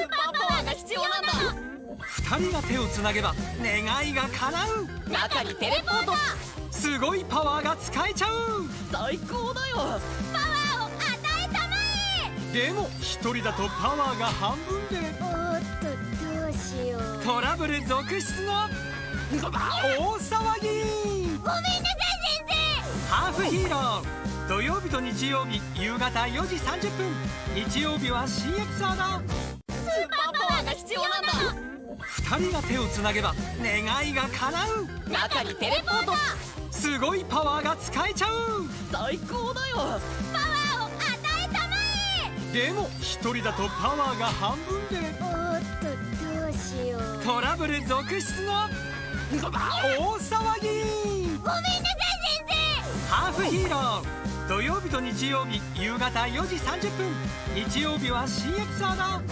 ーパーパワーが必要なんだ。二人が手をつなげば願いが叶う。中にテレポート。すごいパワーが使えちゃう。最高だよ。パワーを与えたまえ。でも一人だとパワーが半分で。おーっとどうしよう。トラブル続出の大騒ぎ。ごめんなさい先ハーフヒーロー。土曜日と日曜日夕方4時30分。日曜日は CXR だス2人が手をつなげば願いが叶う。中にテレポート。すごいパワーが使えちゃう。最高だよ。パワーを与えたまえ。でも一人だとパワーが半分で。おっとどうしよう。トラブル続出の。大騒ぎ。ごめんなさい先生。ハーフヒーロー。土曜日と日曜日夕方4時30分。日曜日は CX アナ